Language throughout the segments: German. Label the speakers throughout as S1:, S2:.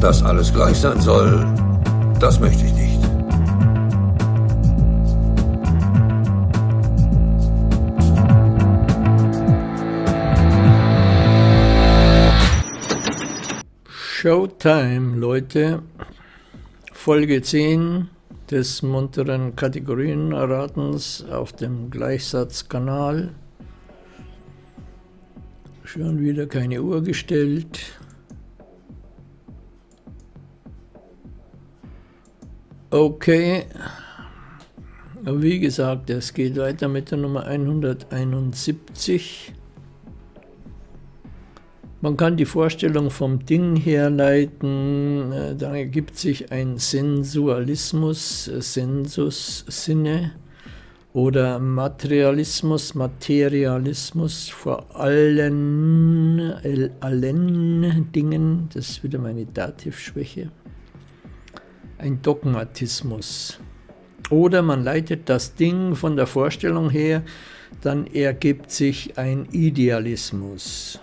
S1: Dass alles gleich sein soll, das möchte ich nicht.
S2: Showtime, Leute. Folge 10 des munteren Kategorienratens auf dem Gleichsatzkanal. Schon wieder keine Uhr gestellt. Okay. Wie gesagt, es geht weiter mit der Nummer 171. Man kann die Vorstellung vom Ding herleiten, äh, da ergibt sich ein Sensualismus, äh, Sensus, Sinne, oder Materialismus, Materialismus vor allen, allen Dingen, das ist wieder meine Dativschwäche, ein Dogmatismus. Oder man leitet das Ding von der Vorstellung her, dann ergibt sich ein Idealismus.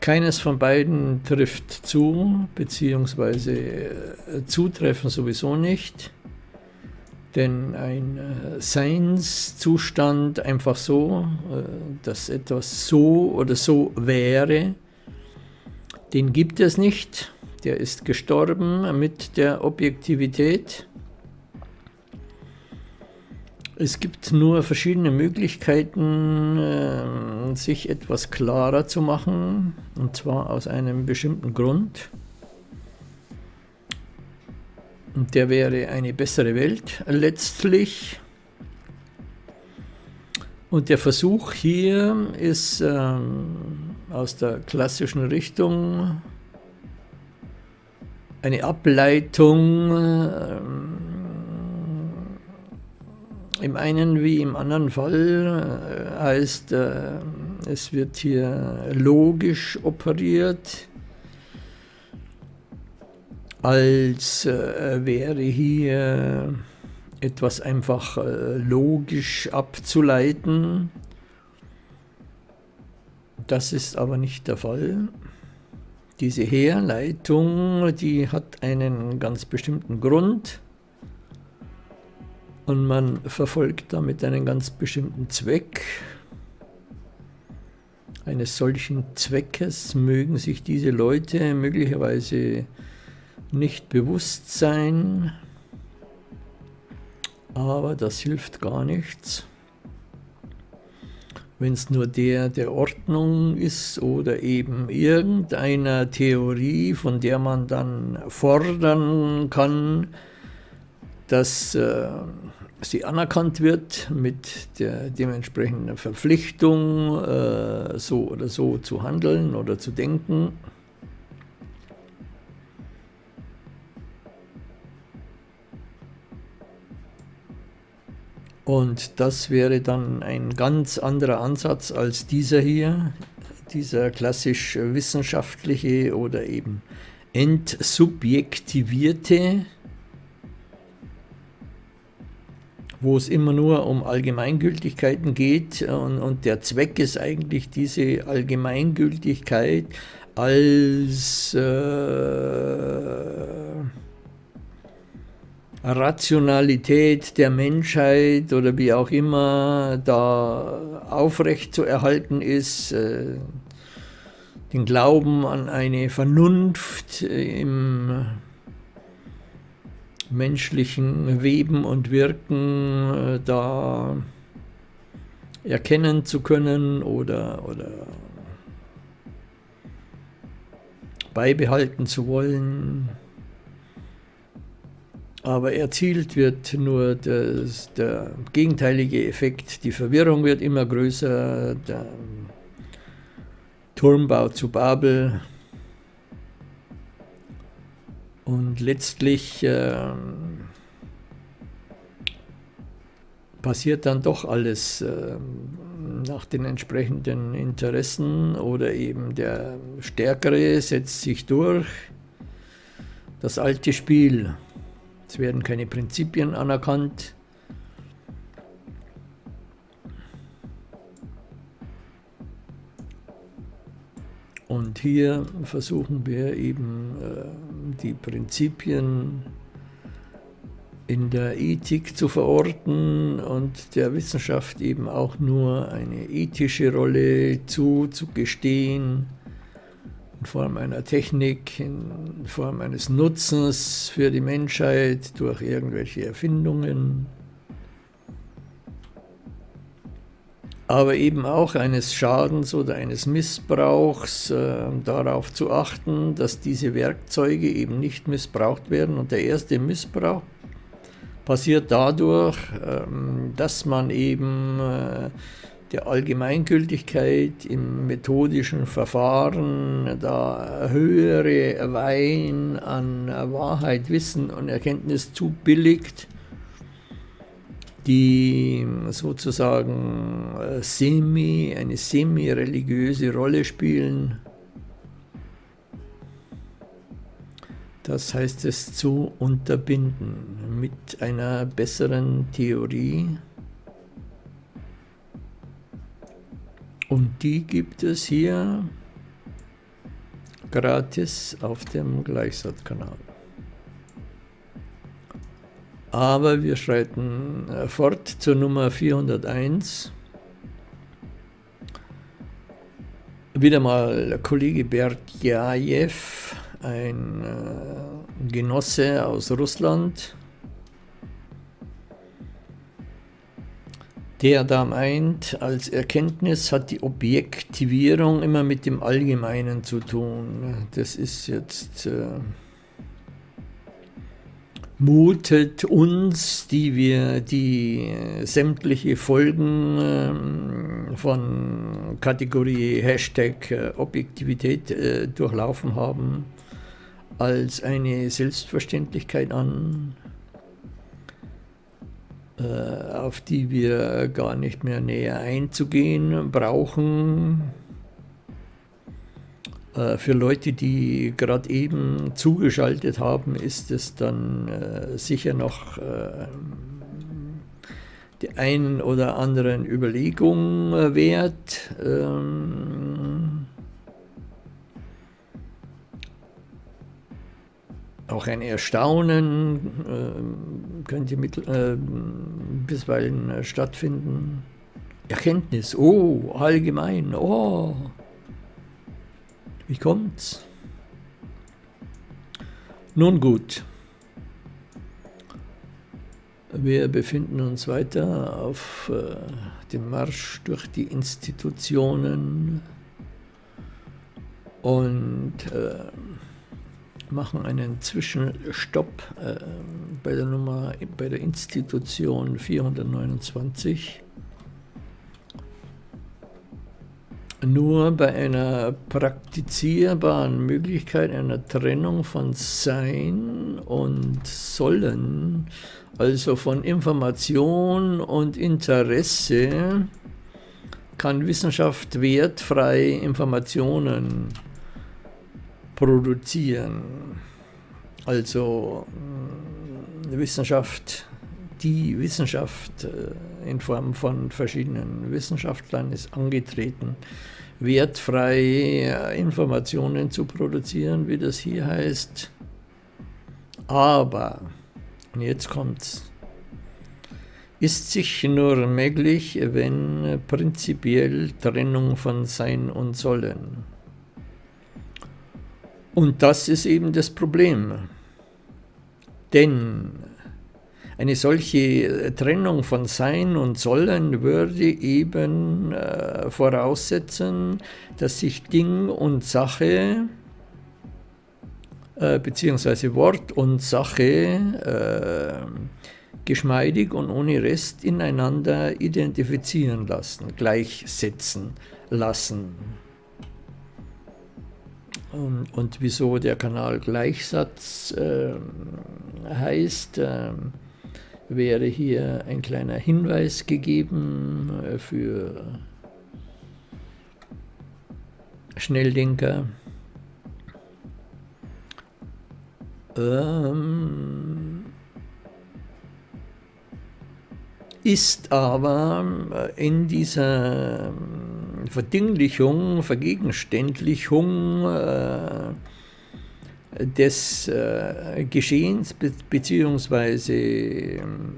S2: Keines von beiden trifft zu, beziehungsweise äh, zutreffen sowieso nicht. Denn ein äh, Seinszustand einfach so, äh, dass etwas so oder so wäre, den gibt es nicht. Der ist gestorben mit der Objektivität. Es gibt nur verschiedene Möglichkeiten, äh, sich etwas klarer zu machen, und zwar aus einem bestimmten Grund. Und der wäre eine bessere Welt letztlich. Und der Versuch hier ist ähm, aus der klassischen Richtung eine Ableitung ähm, im einen wie im anderen Fall äh, heißt, äh, es wird hier logisch operiert, als äh, wäre hier etwas einfach äh, logisch abzuleiten. Das ist aber nicht der Fall. Diese Herleitung, die hat einen ganz bestimmten Grund und man verfolgt damit einen ganz bestimmten Zweck. Eines solchen Zweckes mögen sich diese Leute möglicherweise nicht bewusst sein, aber das hilft gar nichts. Wenn es nur der der Ordnung ist oder eben irgendeiner Theorie, von der man dann fordern kann, dass äh, sie anerkannt wird mit der dementsprechenden Verpflichtung, äh, so oder so zu handeln oder zu denken. Und das wäre dann ein ganz anderer Ansatz als dieser hier, dieser klassisch wissenschaftliche oder eben entsubjektivierte, wo es immer nur um Allgemeingültigkeiten geht. Und, und der Zweck ist eigentlich diese Allgemeingültigkeit als äh, Rationalität der Menschheit oder wie auch immer da aufrecht zu erhalten ist, äh, den Glauben an eine Vernunft im menschlichen Weben und Wirken äh, da erkennen zu können oder, oder beibehalten zu wollen aber erzielt wird nur das, der gegenteilige Effekt. Die Verwirrung wird immer größer, der Turmbau zu Babel und letztlich äh, passiert dann doch alles äh, nach den entsprechenden Interessen oder eben der Stärkere setzt sich durch. Das alte Spiel. Es werden keine Prinzipien anerkannt. Und hier versuchen wir eben äh, die Prinzipien in der Ethik zu verorten und der Wissenschaft eben auch nur eine ethische Rolle zuzugestehen, in Form einer Technik, in Form eines Nutzens für die Menschheit durch irgendwelche Erfindungen, aber eben auch eines Schadens oder eines Missbrauchs äh, darauf zu achten, dass diese Werkzeuge eben nicht missbraucht werden. Und der erste Missbrauch passiert dadurch, ähm, dass man eben äh, der Allgemeingültigkeit im methodischen Verfahren da höhere Wein an Wahrheit, Wissen und Erkenntnis zubilligt, die sozusagen äh, semi, eine semi-religiöse Rolle spielen Das heißt es zu unterbinden mit einer besseren Theorie. Und die gibt es hier gratis auf dem Gleichsatzkanal. Aber wir schreiten äh, fort zur Nummer 401. Wieder mal Kollege Berdjajew ein äh, Genosse aus Russland, der da meint, als Erkenntnis hat die Objektivierung immer mit dem Allgemeinen zu tun. Das ist jetzt... Äh, mutet uns, die wir die sämtliche Folgen äh, von Kategorie Hashtag äh, Objektivität äh, durchlaufen haben, als eine Selbstverständlichkeit an, äh, auf die wir gar nicht mehr näher einzugehen brauchen. Äh, für Leute, die gerade eben zugeschaltet haben, ist es dann äh, sicher noch äh, die einen oder anderen Überlegung wert. Ähm, Auch ein Erstaunen äh, könnte mit, äh, bisweilen äh, stattfinden. Erkenntnis, oh, allgemein, oh. Wie kommt's? Nun gut. Wir befinden uns weiter auf äh, dem Marsch durch die Institutionen und äh, machen einen Zwischenstopp äh, bei der Nummer bei der Institution 429. Nur bei einer praktizierbaren Möglichkeit einer Trennung von Sein und Sollen, also von Information und Interesse, kann Wissenschaft wertfrei Informationen produzieren. Also äh, Wissenschaft, die Wissenschaft äh, in Form von verschiedenen Wissenschaftlern ist angetreten, wertfrei äh, Informationen zu produzieren, wie das hier heißt. Aber, und jetzt kommt's, ist sich nur möglich, wenn prinzipiell Trennung von Sein und Sollen und das ist eben das Problem. Denn eine solche Trennung von Sein und Sollen würde eben äh, voraussetzen, dass sich Ding und Sache äh, beziehungsweise Wort und Sache äh, geschmeidig und ohne Rest ineinander identifizieren lassen, gleichsetzen lassen. Und, und wieso der Kanal Gleichsatz äh, heißt, äh, wäre hier ein kleiner Hinweis gegeben äh, für Schnelldenker. Ähm, ist aber in dieser Verdinglichung, Vergegenständlichung äh, des äh, Geschehens be beziehungsweise ähm,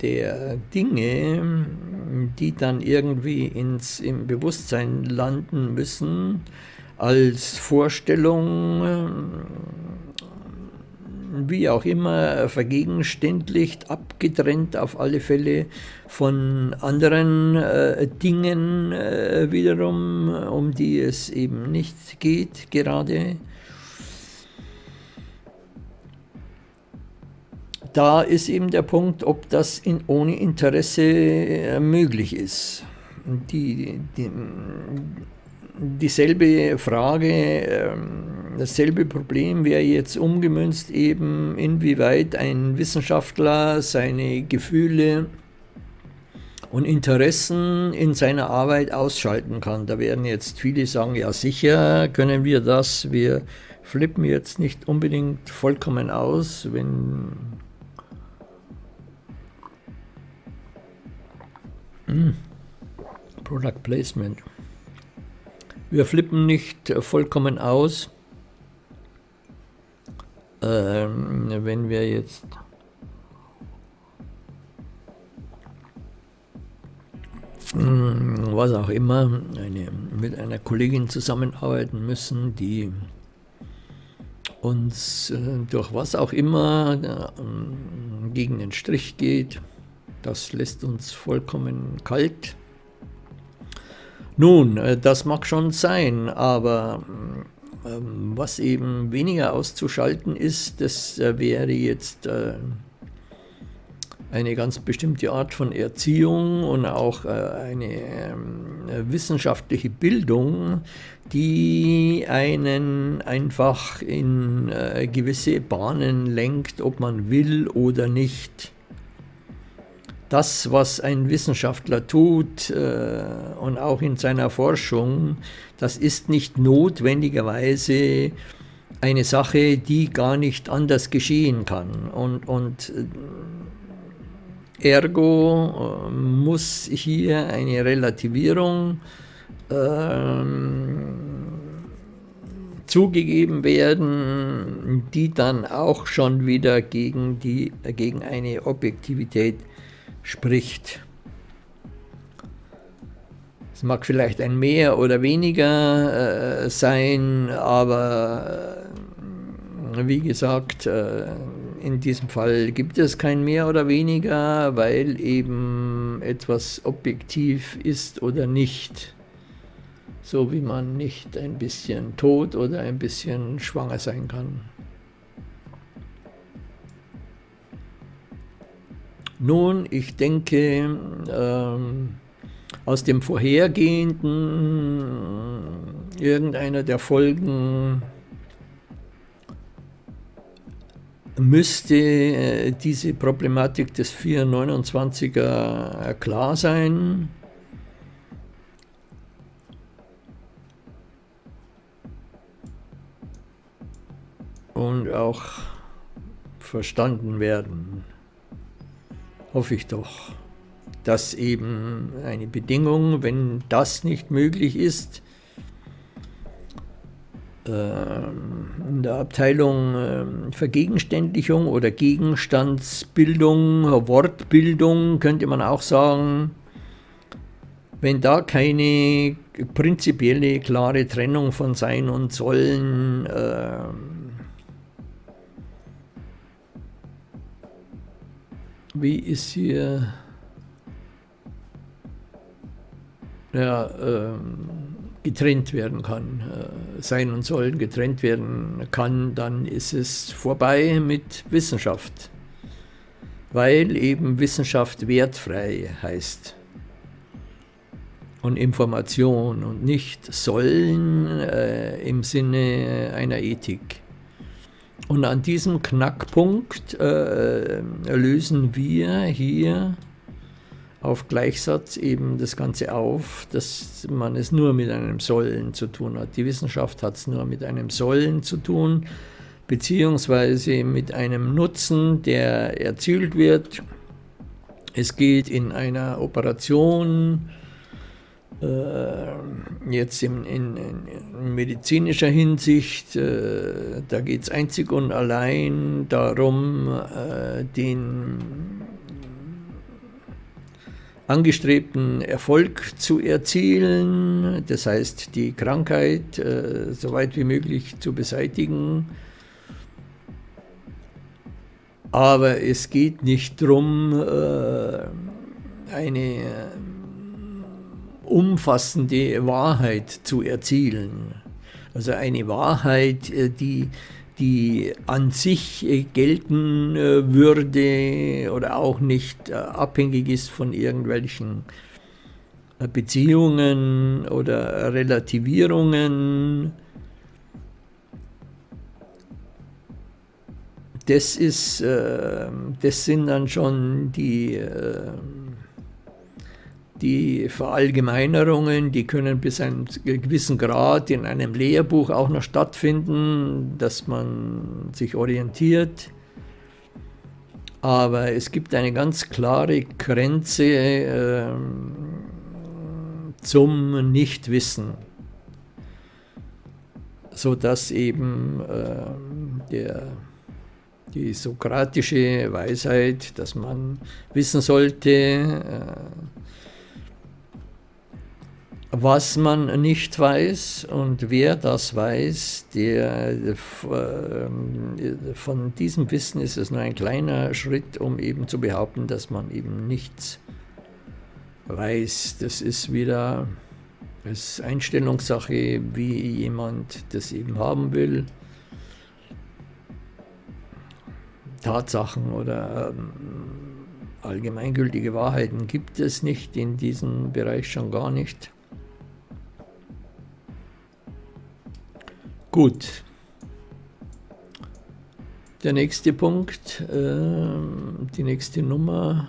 S2: der Dinge, die dann irgendwie ins, im Bewusstsein landen müssen, als Vorstellung, wie auch immer, vergegenständlicht, abgetrennt auf alle Fälle von anderen äh, Dingen äh, wiederum, um die es eben nicht geht gerade. Da ist eben der Punkt, ob das in, ohne Interesse äh, möglich ist. Die, die, dieselbe Frage, ähm, dasselbe Problem wäre jetzt umgemünzt eben, inwieweit ein Wissenschaftler seine Gefühle und Interessen in seiner Arbeit ausschalten kann. Da werden jetzt viele sagen, ja sicher können wir das, wir flippen jetzt nicht unbedingt vollkommen aus, wenn hm. Product Placement. Wir flippen nicht vollkommen aus, ähm, wenn wir jetzt hm, was auch immer, eine, mit einer Kollegin zusammenarbeiten müssen, die uns äh, durch was auch immer äh, gegen den Strich geht. Das lässt uns vollkommen kalt nun, äh, das mag schon sein, aber ähm, was eben weniger auszuschalten ist, das äh, wäre jetzt äh, eine ganz bestimmte Art von Erziehung und auch eine ähm, wissenschaftliche Bildung, die einen einfach in gewisse Bahnen lenkt, ob man will oder nicht das, was ein Wissenschaftler tut äh, und auch in seiner Forschung, das ist nicht notwendigerweise eine Sache, die gar nicht anders geschehen kann. Und, und äh, ergo äh, muss hier eine Relativierung äh, zugegeben werden, die dann auch schon wieder gegen, die, gegen eine Objektivität spricht. Es mag vielleicht ein mehr oder weniger äh, sein, aber äh, wie gesagt, äh, in diesem Fall gibt es kein mehr oder weniger, weil eben etwas objektiv ist oder nicht. So wie man nicht ein bisschen tot oder ein bisschen schwanger sein kann. Nun, ich denke, ähm, aus dem vorhergehenden irgendeiner der Folgen müsste äh, diese Problematik des 429er klar sein. Und auch verstanden werden hoffe ich doch, dass eben eine Bedingung, wenn das nicht möglich ist, ähm, in der Abteilung ähm, Vergegenständlichung oder Gegenstandsbildung, Wortbildung könnte man auch sagen, wenn da keine prinzipielle, klare Trennung von Sein und Sollen äh, wie ist hier? Ja, ähm, getrennt werden kann, äh, sein und sollen getrennt werden kann, dann ist es vorbei mit Wissenschaft, weil eben Wissenschaft wertfrei heißt. Und Information und nicht sollen äh, im Sinne einer Ethik. Und an diesem Knackpunkt äh, lösen wir hier auf Gleichsatz eben das Ganze auf, dass man es nur mit einem Sollen zu tun hat. Die Wissenschaft hat es nur mit einem Sollen zu tun, beziehungsweise mit einem Nutzen, der erzielt wird. Es geht in einer Operation jetzt in, in, in, medizinischer Hinsicht, äh, da geht es einzig und allein darum, äh, den angestrebten Erfolg zu erzielen, das heißt die Krankheit äh, so weit wie möglich zu beseitigen. Aber es geht nicht darum, äh, eine umfassende Wahrheit zu erzielen. Also eine Wahrheit, äh, die, die an sich äh, gelten äh, würde oder auch nicht abhängig ist von irgendwelchen Beziehungen oder Relativierungen. Das, ist, das sind dann schon die die Verallgemeinerungen, die können bis einem gewissen Grad in einem Lehrbuch auch noch stattfinden, dass man sich orientiert. Aber es gibt eine ganz klare Grenze äh, zum Nichtwissen, sodass eben äh, der, die sokratische Weisheit, dass man wissen sollte, äh, was man nicht weiß und wer das weiß, der, äh, von diesem Wissen ist es nur ein kleiner Schritt, um eben zu behaupten, dass man eben nichts weiß. Das ist wieder das Einstellungssache, wie jemand das eben haben will. Tatsachen oder ähm, allgemeingültige Wahrheiten gibt es nicht in diesem Bereich schon gar nicht. Gut. Der nächste Punkt, äh, die nächste Nummer.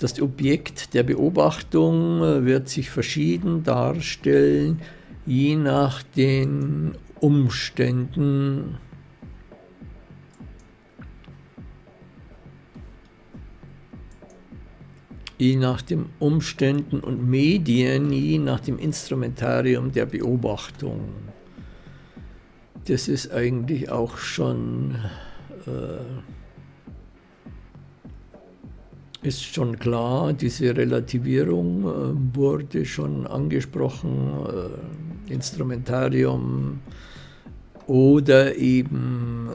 S2: Das Objekt der Beobachtung wird sich verschieden darstellen, je nach den Umständen. Je nach den Umständen und Medien, je nach dem Instrumentarium der Beobachtung. Das ist eigentlich auch schon, äh, ist schon klar, diese Relativierung äh, wurde schon angesprochen, äh, Instrumentarium oder eben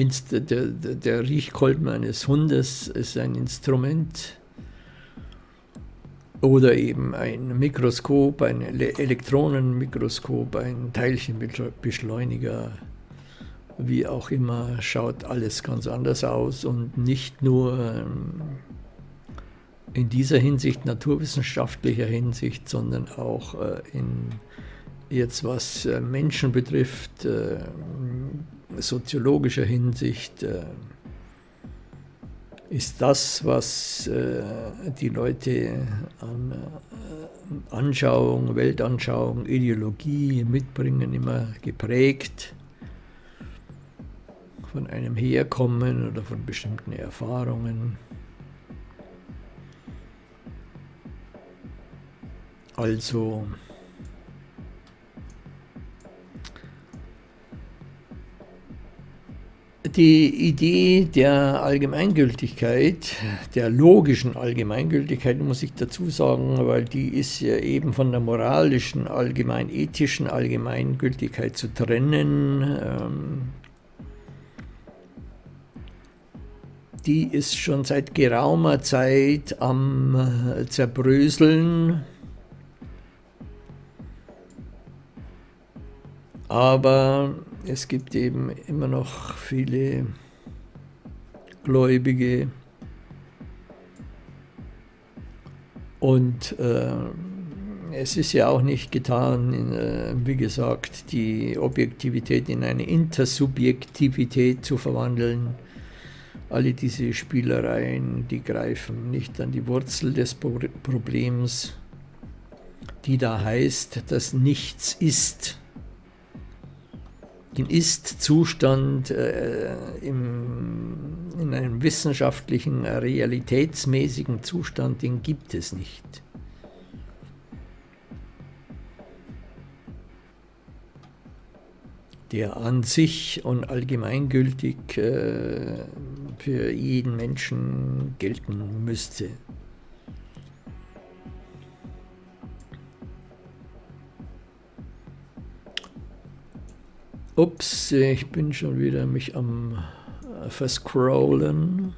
S2: äh, der, der, der Riechkolben eines Hundes ist ein Instrument oder eben ein Mikroskop, ein Elektronenmikroskop, ein Teilchenbeschleuniger, wie auch immer, schaut alles ganz anders aus und nicht nur ähm, in dieser Hinsicht, naturwissenschaftlicher Hinsicht, sondern auch äh, in jetzt was äh, Menschen betrifft, äh, soziologischer Hinsicht äh, ist das, was die Leute an Anschauung, Weltanschauung, Ideologie mitbringen, immer geprägt von einem Herkommen oder von bestimmten Erfahrungen. Also Die Idee der Allgemeingültigkeit, der logischen Allgemeingültigkeit, muss ich dazu sagen, weil die ist ja eben von der moralischen, allgemein-ethischen Allgemeingültigkeit zu trennen. Ähm, die ist schon seit geraumer Zeit am äh, Zerbröseln. Aber es gibt eben immer noch viele Gläubige und äh, es ist ja auch nicht getan, in, äh, wie gesagt, die Objektivität in eine Intersubjektivität zu verwandeln. Alle diese Spielereien, die greifen nicht an die Wurzel des Problems, die da heißt, dass nichts ist den Ist-Zustand äh, in einem wissenschaftlichen, realitätsmäßigen Zustand, den gibt es nicht. der an sich und allgemeingültig äh, für jeden Menschen gelten müsste. Ups, ich bin schon wieder mich am äh, verscrollen.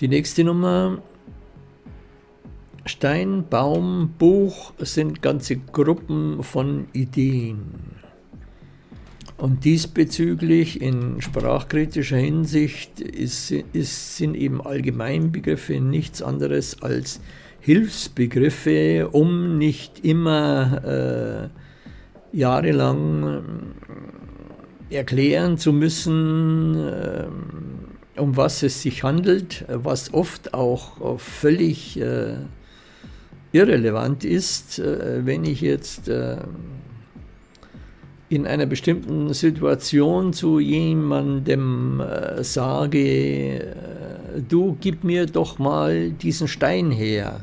S2: Die nächste Nummer. Stein, Baum, Buch sind ganze Gruppen von Ideen. Und diesbezüglich in sprachkritischer Hinsicht ist, ist, sind eben Allgemeinbegriffe nichts anderes als Hilfsbegriffe, um nicht immer äh, jahrelang äh, erklären zu müssen, äh, um was es sich handelt, was oft auch völlig äh, irrelevant ist, äh, wenn ich jetzt äh, in einer bestimmten Situation zu jemandem äh, sage, äh, du gib mir doch mal diesen Stein her,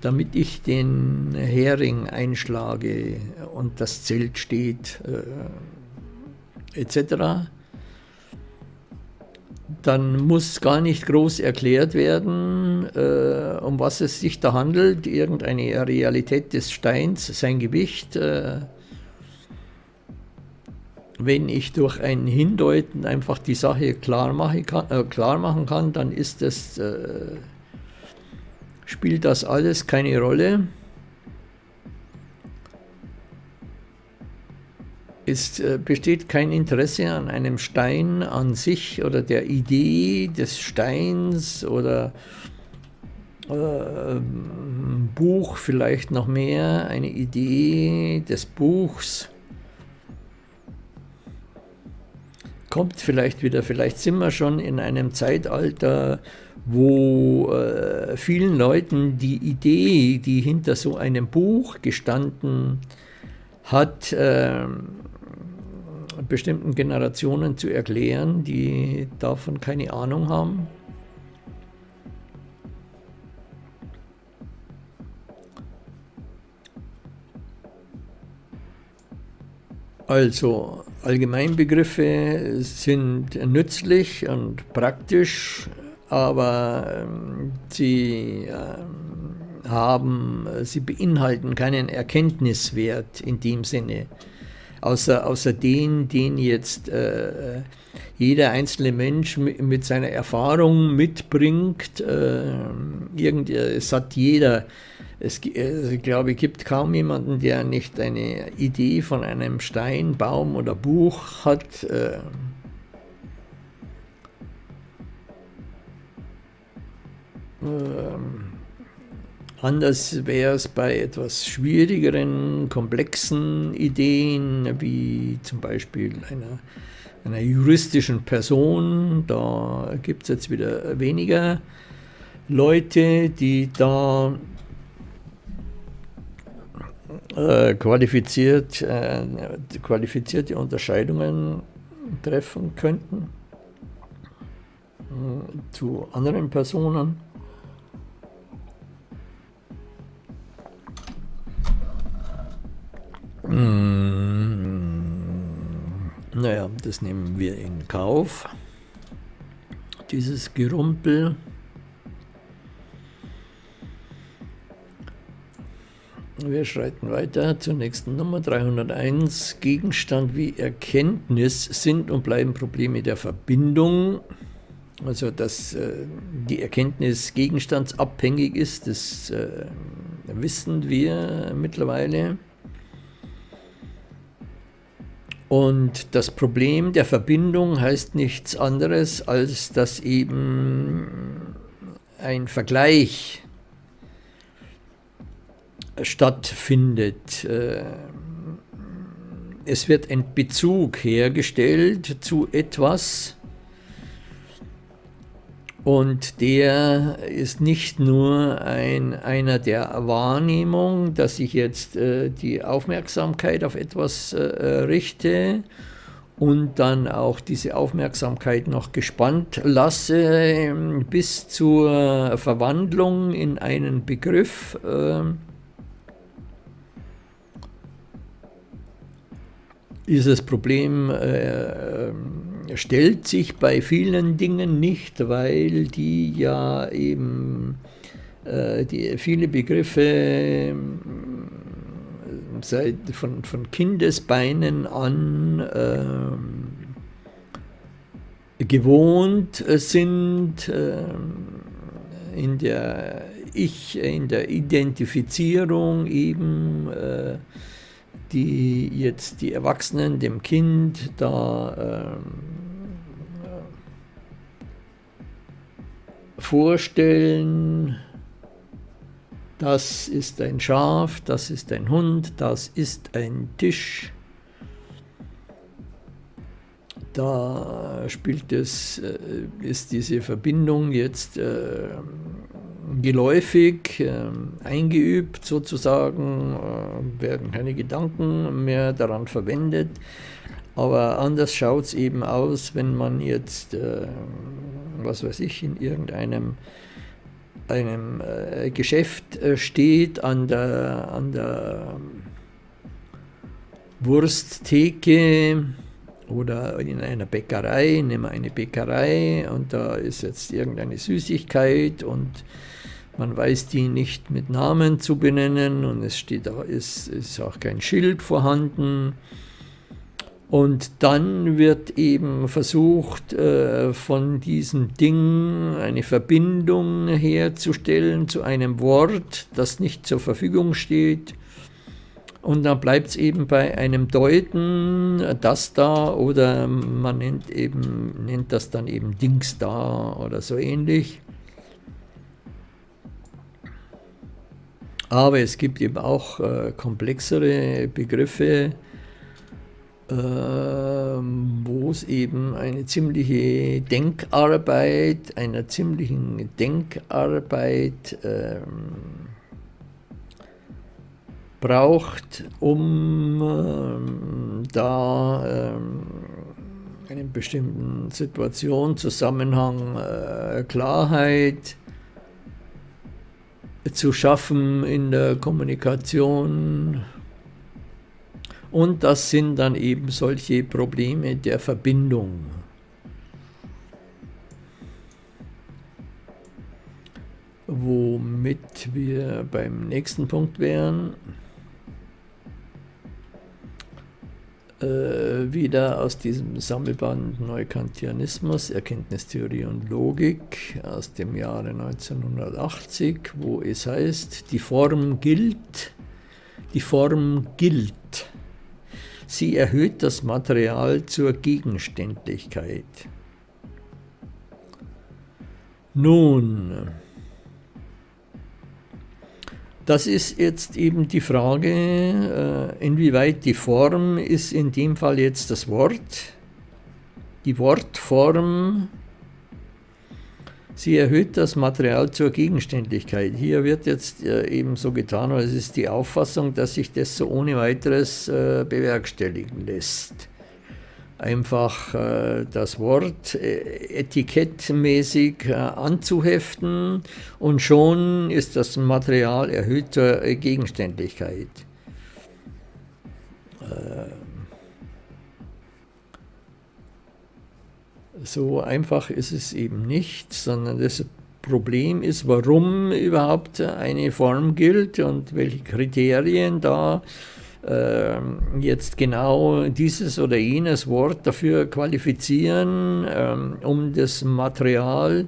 S2: damit ich den Hering einschlage und das Zelt steht, äh, etc., dann muss gar nicht groß erklärt werden, äh, um was es sich da handelt, irgendeine Realität des Steins, sein Gewicht, äh, wenn ich durch ein Hindeuten einfach die Sache klar, mache kann, äh, klar machen kann, dann ist das, spielt das alles keine Rolle. Es äh, besteht kein Interesse an einem Stein an sich oder der Idee des Steins oder äh, Buch vielleicht noch mehr, eine Idee des Buchs kommt vielleicht wieder, vielleicht sind wir schon in einem Zeitalter, wo äh, vielen Leuten die Idee, die hinter so einem Buch gestanden hat, äh, bestimmten Generationen zu erklären, die davon keine Ahnung haben. Also Allgemeinbegriffe sind nützlich und praktisch, aber ähm, sie ähm, haben, sie beinhalten keinen Erkenntniswert in dem Sinne, außer, außer den, den jetzt äh, jeder einzelne Mensch mit, seiner Erfahrung mitbringt. Äh, irgend, es hat jeder es, ich glaube, es gibt kaum jemanden, der nicht eine Idee von einem Stein, Baum oder Buch hat. Äh, anders wäre es bei etwas schwierigeren, komplexen Ideen, wie zum Beispiel einer, einer juristischen Person. Da gibt es jetzt wieder weniger Leute, die da äh, qualifiziert, äh, qualifizierte Unterscheidungen treffen könnten äh, zu anderen Personen. Naja, das nehmen wir in Kauf. Dieses Gerumpel. Wir schreiten weiter zur nächsten Nummer 301. Gegenstand wie Erkenntnis sind und bleiben Probleme der Verbindung. Also dass äh, die Erkenntnis gegenstandsabhängig ist, das äh, wissen wir mittlerweile. Und das Problem der Verbindung heißt nichts anderes, als dass eben ein Vergleich stattfindet. Äh, es wird ein Bezug hergestellt zu etwas Und der ist nicht nur ein, einer der Wahrnehmung, dass ich jetzt äh, die Aufmerksamkeit auf etwas äh, richte und dann auch diese Aufmerksamkeit noch gespannt lasse ähm, bis zur Verwandlung in einen Begriff. Äh, dieses Problem äh, stellt sich bei vielen Dingen nicht, weil die ja eben äh, die, viele Begriffe äh, seit, von, von Kindesbeinen an äh, gewohnt sind, äh, in der Ich, in der Identifizierung eben äh, die jetzt die Erwachsenen dem Kind da ähm, vorstellen, das ist ein Schaf, das ist ein Hund, das ist ein Tisch. Da spielt es, äh, ist diese Verbindung jetzt äh, geläufig, äh, eingeübt sozusagen, äh, werden keine Gedanken mehr daran verwendet. Aber anders schaut es eben aus, wenn man jetzt, äh, was weiß ich, in irgendeinem einem äh, Geschäft äh, steht, an der, an der Wursttheke oder in einer Bäckerei, nehmen wir eine Bäckerei und da ist jetzt irgendeine Süßigkeit und man weiß die nicht mit Namen zu benennen und es steht ist, ist auch kein Schild vorhanden. Und dann wird eben versucht, äh, von diesem Ding eine Verbindung herzustellen zu einem Wort, das nicht zur Verfügung steht. Und dann bleibt es eben bei einem Deuten, das da, oder man nennt, eben, nennt das dann eben Dings da oder so ähnlich. Aber es gibt eben auch äh, komplexere Begriffe, äh, wo es eben eine ziemliche Denkarbeit, einer ziemlichen Denkarbeit äh, braucht, um ähm, da ähm, einen bestimmten Situation, Zusammenhang, äh, Klarheit zu schaffen in der Kommunikation. Und das sind dann eben solche Probleme der Verbindung. Womit wir beim nächsten Punkt wären. Äh, wieder aus diesem Sammelband Neukantianismus, Erkenntnistheorie und Logik aus dem Jahre 1980, wo es heißt, die Form gilt, die Form gilt. Sie erhöht das Material zur Gegenständlichkeit. Nun, das ist jetzt eben die Frage, äh, inwieweit die Form ist in dem Fall jetzt das Wort. Die Wortform, sie erhöht das Material zur Gegenständlichkeit. Hier wird jetzt äh, eben so getan, als ist die Auffassung, dass sich das so ohne weiteres äh, bewerkstelligen lässt einfach äh, das Wort äh, etikettmäßig äh, anzuheften und schon ist das Material erhöhter äh, Gegenständlichkeit. Äh, so einfach ist es eben nicht, sondern das Problem ist, warum überhaupt eine Form gilt und welche Kriterien da äh, jetzt genau dieses oder jenes Wort dafür qualifizieren, ähm, um das Material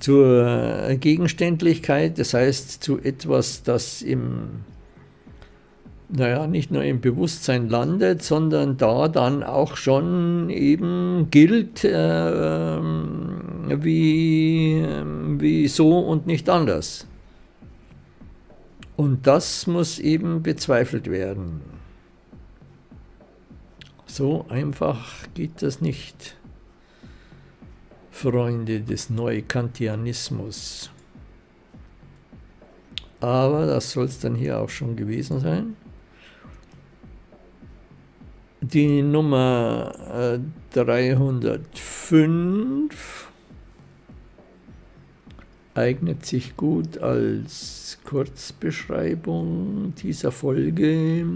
S2: zur Gegenständlichkeit, das heißt zu etwas, das im, naja, nicht nur im Bewusstsein landet, sondern da dann auch schon eben gilt äh, wie, wie so und nicht anders. Und das muss eben bezweifelt werden. So einfach geht das nicht. Freunde des Neukantianismus. Aber das soll es dann hier auch schon gewesen sein. Die Nummer 305 äh, eignet sich gut als Kurzbeschreibung dieser Folge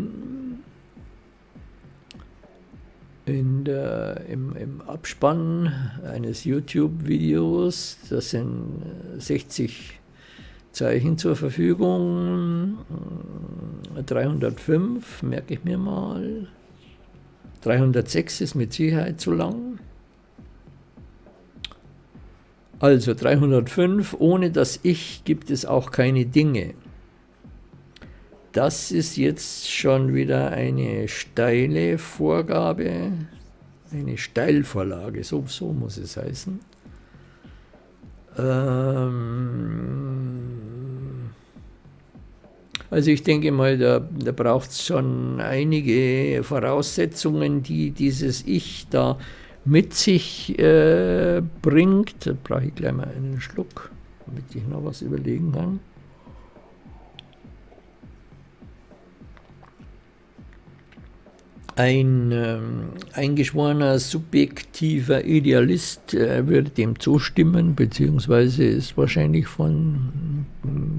S2: in der, im, im Abspann eines YouTube-Videos. Das sind 60 Zeichen zur Verfügung. 305 merke ich mir mal. 306 ist mit Sicherheit zu lang. Also 305, ohne das Ich gibt es auch keine Dinge. Das ist jetzt schon wieder eine steile Vorgabe, eine Steilvorlage, so, so muss es heißen. Ähm, also ich denke mal, da, da braucht es schon einige Voraussetzungen, die dieses Ich da mit sich äh, bringt. Da brauche ich gleich mal einen Schluck, damit ich noch was überlegen kann. Ein ähm, eingeschworener subjektiver Idealist äh, würde dem zustimmen, beziehungsweise ist wahrscheinlich von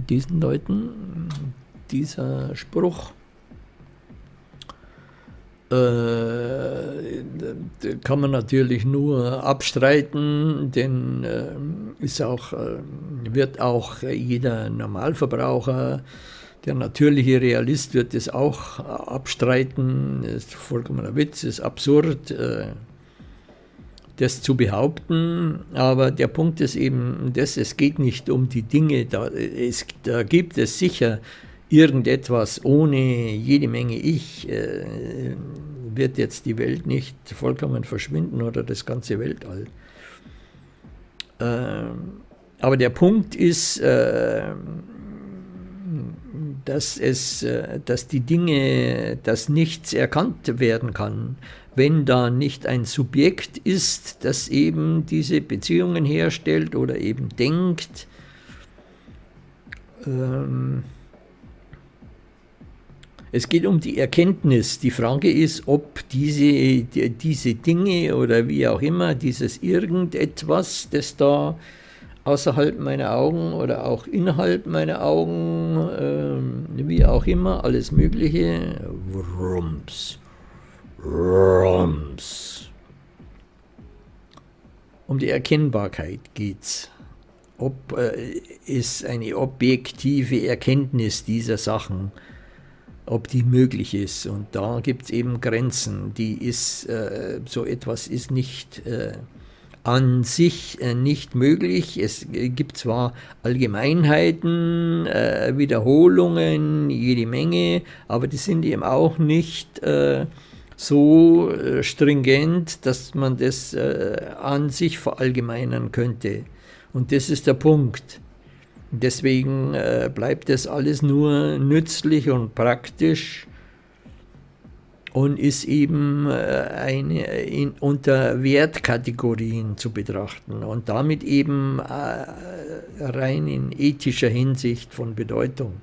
S2: diesen Leuten dieser Spruch kann man natürlich nur abstreiten, denn äh, ist auch, äh, wird auch jeder Normalverbraucher, der natürliche Realist wird es auch abstreiten, das ist vollkommener Witz, ist absurd, äh, das zu behaupten, aber der Punkt ist eben das, es geht nicht um die Dinge, da, es, da gibt es sicher irgendetwas ohne jede Menge Ich, äh, wird jetzt die Welt nicht vollkommen verschwinden oder das ganze Weltall. Äh, aber der Punkt ist, äh, dass, es, äh, dass die Dinge, dass nichts erkannt werden kann, wenn da nicht ein Subjekt ist, das eben diese Beziehungen herstellt oder eben denkt. Ähm, es geht um die Erkenntnis. Die Frage ist, ob diese, diese Dinge oder wie auch immer, dieses irgendetwas, das da außerhalb meiner Augen oder auch innerhalb meiner Augen, äh, wie auch immer, alles Mögliche, Rums, Rums. Um die Erkennbarkeit geht es. Ob äh, es eine objektive Erkenntnis dieser Sachen gibt ob die möglich ist. Und da gibt es eben Grenzen. Die ist, äh, so etwas ist nicht äh, an sich äh, nicht möglich. Es gibt zwar Allgemeinheiten, äh, Wiederholungen, jede Menge, aber die sind eben auch nicht äh, so äh, stringent, dass man das an sich verallgemeinern könnte. Und das ist der Punkt. Deswegen äh, bleibt das alles nur nützlich und praktisch und ist eben äh, eine, in, unter Wertkategorien zu betrachten und damit eben äh, rein in ethischer Hinsicht von Bedeutung.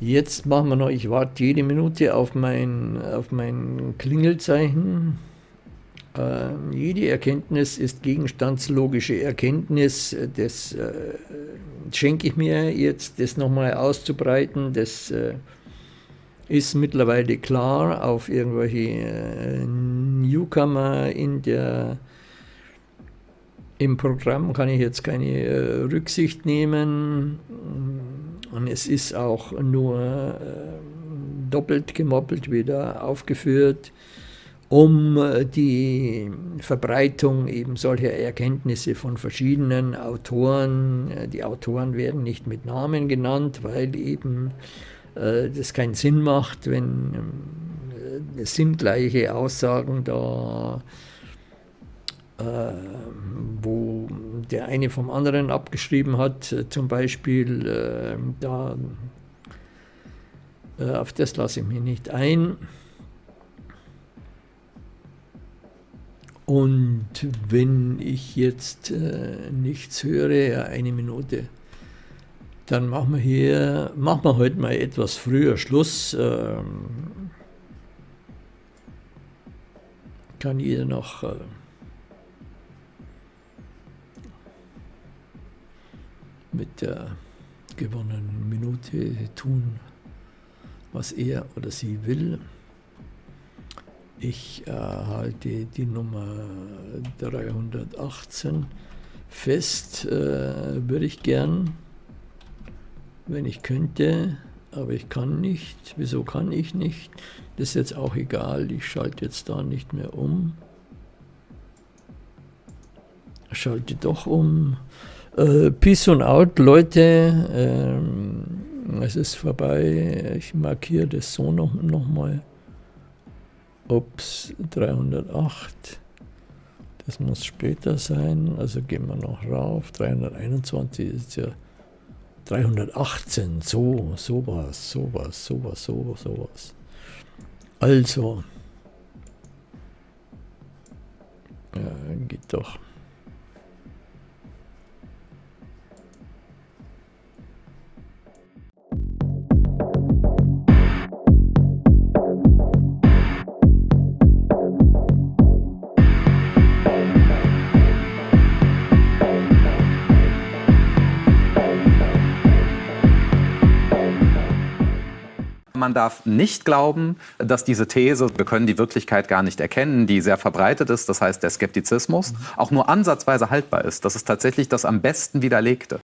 S2: Jetzt machen wir noch, ich warte jede Minute auf mein, auf mein Klingelzeichen. Äh, jede Erkenntnis ist gegenstandslogische Erkenntnis. Das äh, schenke ich mir jetzt, das nochmal auszubreiten. Das äh, ist mittlerweile klar auf irgendwelche äh, Newcomer in der, im Programm kann ich jetzt keine äh, Rücksicht nehmen. Und es ist auch nur äh, doppelt gemoppelt wieder aufgeführt um äh, die Verbreitung eben solcher Erkenntnisse von verschiedenen Autoren. Äh, die Autoren werden nicht mit Namen genannt, weil eben äh, das keinen Sinn macht, wenn äh, sinngleiche Aussagen da, äh, wo der eine vom anderen abgeschrieben hat, äh, zum Beispiel, da, auf das lasse ich mich nicht ein. Und wenn ich jetzt äh, nichts höre, eine Minute, dann machen wir hier, machen wir heute mal etwas früher Schluss. Ähm, kann jeder noch äh, mit der gewonnenen Minute tun, was er oder sie will. Ich äh, die Nummer 318 fest, äh, würde ich gern, wenn ich könnte, aber ich kann nicht. Wieso kann ich nicht? Das ist jetzt auch egal, ich schalte jetzt da nicht mehr um. Schalte doch um. Äh, Peace und out, Leute. Ähm, es ist vorbei. Ich markiere das so noch, noch mal. Ups, 308. Das muss später sein. Also gehen wir noch rauf. 321 ist ja 318. So, sowas, sowas, sowas, sowas, sowas. Also. Ja, geht doch.
S3: Man darf nicht glauben, dass diese These, wir können die Wirklichkeit gar nicht erkennen, die sehr verbreitet ist, das heißt der Skeptizismus, auch nur ansatzweise haltbar ist. Das ist tatsächlich das am besten widerlegte.